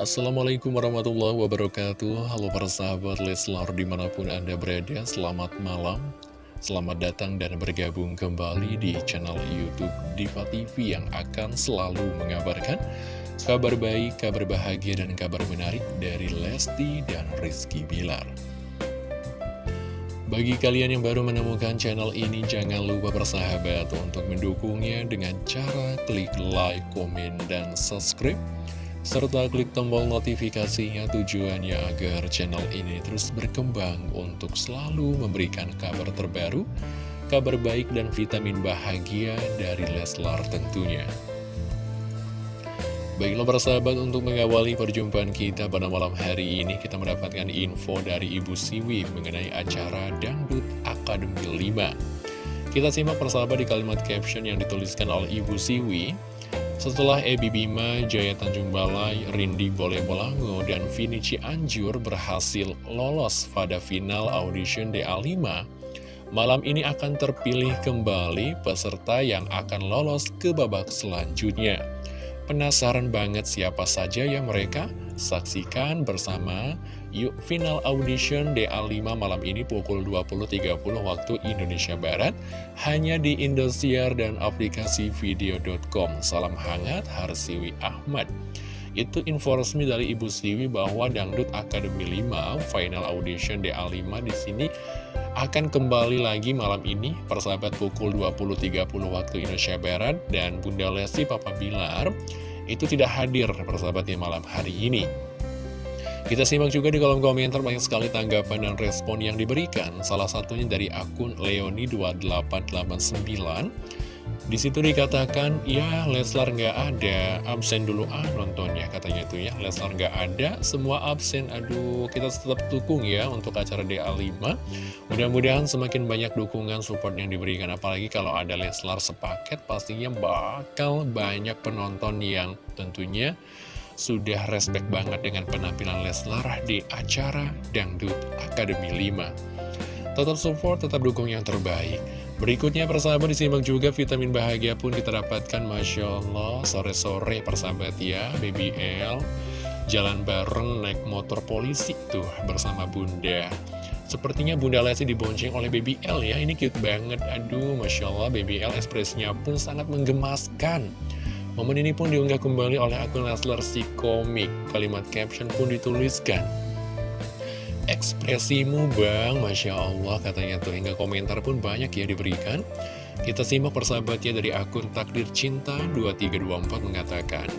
Assalamualaikum warahmatullahi wabarakatuh. Halo para sahabat Leslar di mana pun anda berada Selamat malam. Selamat datang dan bergabung kembali di channel Youtube Diva TV Yang akan selalu mengabarkan Kabar baik, kabar bahagia, dan kabar menarik Dari Lesti dan Rizky Bilar. Bagi kalian yang baru menemukan channel ini, jangan lupa bersahabat untuk mendukungnya dengan cara klik like, komen, dan subscribe serta klik tombol notifikasinya tujuannya agar channel ini terus berkembang untuk selalu memberikan kabar terbaru, kabar baik dan vitamin bahagia dari Leslar tentunya. Baiklah para sahabat untuk mengawali perjumpaan kita pada malam hari ini kita mendapatkan info dari Ibu Siwi mengenai acara Dangdut Akademi 5. Kita simak persahabat di kalimat caption yang dituliskan oleh Ibu Siwi. Setelah Ebi Bima, Jaya Tanjung Balai, Rindi Boleh Bolango, dan Vini Cianjur berhasil lolos pada final audition DA5, malam ini akan terpilih kembali peserta yang akan lolos ke babak selanjutnya. Penasaran banget siapa saja yang mereka? Saksikan bersama Yuk final audition DA5 malam ini pukul 20.30 waktu Indonesia Barat Hanya di Indosiar dan aplikasi video.com Salam hangat Harsiwi Ahmad. Itu info resmi dari Ibu Siwi bahwa Dangdut Akademi 5 final audition DA5 di sini akan kembali lagi malam ini persahabat pukul 20.30 waktu Indonesia Barat. Dan Bunda Lesti Papa Bilar itu tidak hadir persahabatnya malam hari ini kita simak juga di kolom komentar banyak sekali tanggapan dan respon yang diberikan. Salah satunya dari akun Leoni2889. Di situ dikatakan, ya Leslar nggak ada, absen dulu ah nontonnya katanya itu ya. Leslar nggak ada, semua absen. Aduh, kita tetap dukung ya untuk acara DA5. Mudah-mudahan semakin banyak dukungan support yang diberikan. Apalagi kalau ada Leslar sepaket, pastinya bakal banyak penonton yang tentunya sudah respect banget dengan penampilan Leslar di acara Dangdut Akademi 5. Tetap support, tetap dukung yang terbaik. Berikutnya persahabat disimak juga vitamin bahagia pun kita dapatkan Masya Allah. Sore-sore persahabat ya BBL jalan bareng naik motor polisi tuh bersama bunda. Sepertinya Bunda Lesti dibonceng oleh BBL ya Ini cute banget. Aduh Masya Allah BBL ekspresinya pun sangat menggemaskan. Momen ini pun diunggah kembali oleh akun Leslar si komik. Kalimat caption pun dituliskan. Ekspresimu bang, Masya Allah katanya tuh. Hingga komentar pun banyak ya diberikan. Kita simak persahabatnya dari akun Takdir Cinta 2324 mengatakan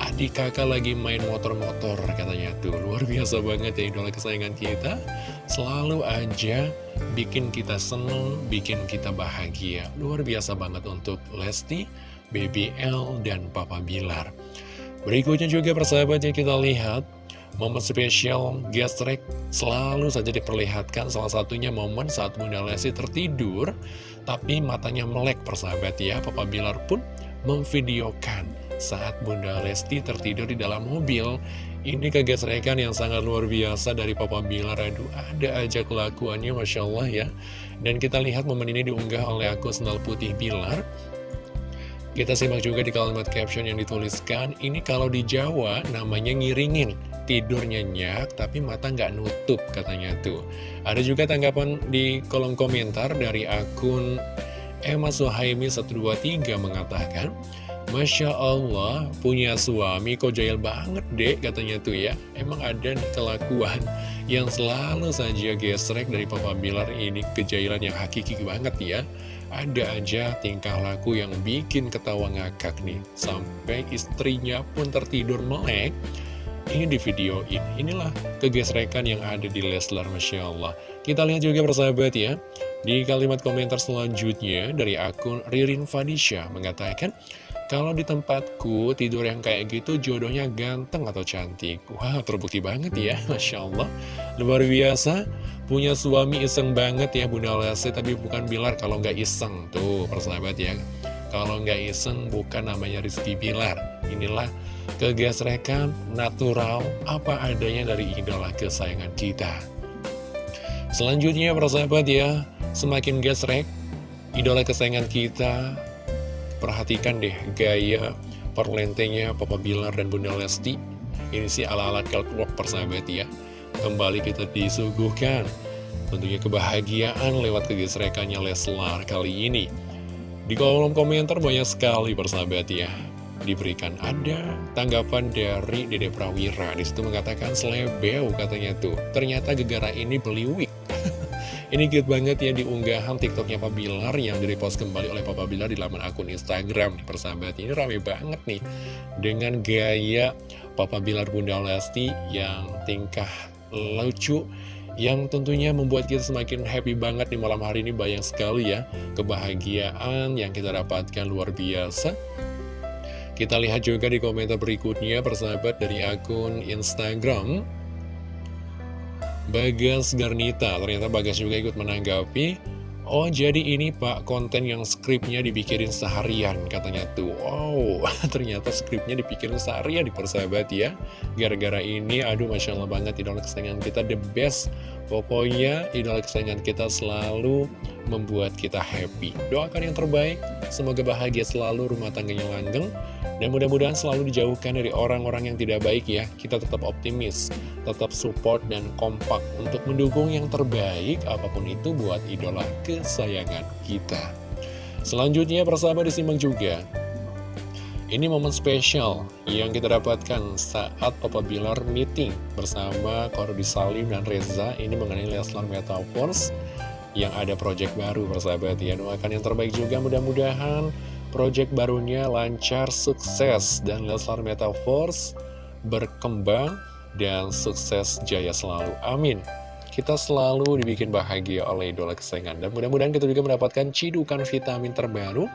Adik kakak lagi main motor-motor katanya tuh. Luar biasa banget ya idola kesayangan kita. Selalu aja bikin kita seneng, bikin kita bahagia. Luar biasa banget untuk Lesti BBL, dan Papa Bilar. Berikutnya juga persahabat yang kita lihat, momen spesial gestrek selalu saja diperlihatkan salah satunya momen saat Bunda Lesti tertidur, tapi matanya melek persahabat ya, Papa Bilar pun memvideokan saat Bunda Lesti tertidur di dalam mobil. Ini kegesrekan yang sangat luar biasa dari Papa Bilar, aduh ada aja kelakuannya Masya Allah ya. Dan kita lihat momen ini diunggah oleh akun Sendal Putih Bilar, kita simak juga di kalimat caption yang dituliskan, ini kalau di Jawa namanya ngiringin, tidur nyenyak tapi mata nggak nutup katanya tuh. Ada juga tanggapan di kolom komentar dari akun Emma Suhaimi 123 mengatakan, Masya Allah, punya suami kok jahil banget dek katanya tuh ya. Emang ada kelakuan yang selalu saja gesrek dari Papa Bilar ini kejailan yang hakiki banget ya. Ada aja tingkah laku yang bikin ketawa ngakak nih. Sampai istrinya pun tertidur melek. Ini di video ini. Inilah kegesrekan yang ada di Leslar Masya Allah. Kita lihat juga persahabat ya. Di kalimat komentar selanjutnya Dari akun Ririn Fadisha Mengatakan kalau di tempatku tidur yang kayak gitu jodohnya ganteng atau cantik. Wah terbukti banget ya Masya Allah. Luar biasa Punya suami iseng banget ya Bunda Lesti. Tapi bukan Bilar kalau nggak iseng Tuh persahabat ya. Kalau nggak iseng bukan namanya Rizky Bilar. Inilah kegesrekan natural Apa adanya dari idola kesayangan kita. Selanjutnya persahabat ya Semakin gesrek Idola kesayangan kita Perhatikan deh gaya perlentenya Papa Bilar dan Bunda Lesti. Ini sih ala-ala catwalk persahabat ya. Kembali kita disuguhkan Tentunya kebahagiaan lewat kegesrekannya Leslar kali ini. Di kolom komentar banyak sekali persahabat ya. Diberikan ada tanggapan dari Dede Prawira. Di situ mengatakan selebeu katanya tuh. Ternyata gegara ini beli wig Ini cute banget ya di unggahan tiktoknya Papa Bilar yang direpost kembali oleh Papa Bilar di laman akun Instagram Persahabat. Ini rame banget nih Dengan gaya Papa Bilar Bunda Lesti yang tingkah lucu yang tentunya membuat kita semakin happy banget di malam hari ini. Banyak sekali ya kebahagiaan yang kita dapatkan luar biasa. Kita lihat juga di komentar berikutnya persahabat dari akun Instagram Bagas Garnita Ternyata Bagas juga ikut menanggapi. Oh jadi ini pak konten yang skripnya dipikirin seharian katanya tuh. Wow ternyata skripnya dipikirin seharian di persahabat ya. Gara-gara ini aduh Masya Allah banget idola kesayangan kita the best Pokoknya idola kesayangan kita selalu membuat kita happy. Doakan yang terbaik Semoga bahagia selalu rumah tangganya langgeng Dan mudah-mudahan selalu dijauhkan dari orang-orang yang tidak baik ya. Kita tetap optimis Tetap support dan kompak Untuk mendukung yang terbaik Apa pun itu buat idola kesayangan kita. Selanjutnya persahabat disimak juga ini momen spesial yang kita dapatkan saat Papa Bilar meeting bersama Korudi Salim dan Reza. Ini mengenai Leslar Metaverse yang ada project baru persahabat ya doakan yang terbaik juga. Mudah-mudahan project barunya lancar sukses dan Leslar Metaverse berkembang dan sukses jaya selalu. Amin. Kita selalu dibikin bahagia oleh idola kesayangan. Dan mudah-mudahan kita juga mendapatkan cidukan vitamin terbaru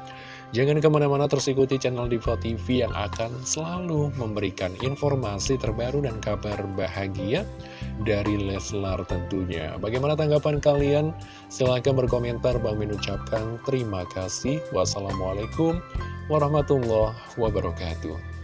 Jangan ke mana-mana terus ikuti channel Diva TV yang akan selalu memberikan informasi terbaru dan kabar bahagia dari Leslar tentunya. Bagaimana tanggapan kalian? Silahkan berkomentar. Bang Min ucapkan terima kasih. Wassalamualaikum warahmatullahi wabarakatuh.